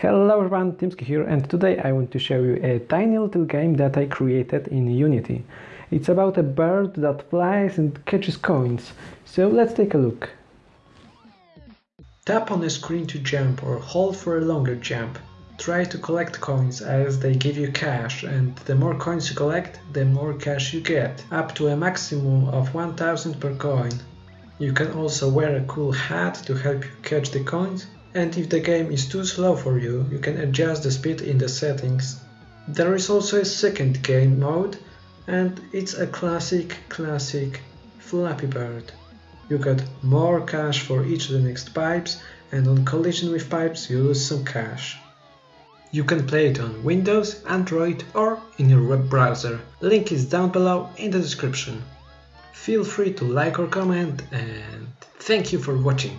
Hello everyone, Timski here and today I want to show you a tiny little game that I created in Unity. It's about a bird that flies and catches coins, so let's take a look. Tap on the screen to jump or hold for a longer jump. Try to collect coins as they give you cash and the more coins you collect, the more cash you get, up to a maximum of 1000 per coin. You can also wear a cool hat to help you catch the coins and if the game is too slow for you, you can adjust the speed in the settings. There is also a second game mode and it's a classic, classic Flappy Bird. You get more cash for each of the next pipes and on collision with pipes you lose some cash. You can play it on Windows, Android or in your web browser. Link is down below in the description. Feel free to like or comment and thank you for watching.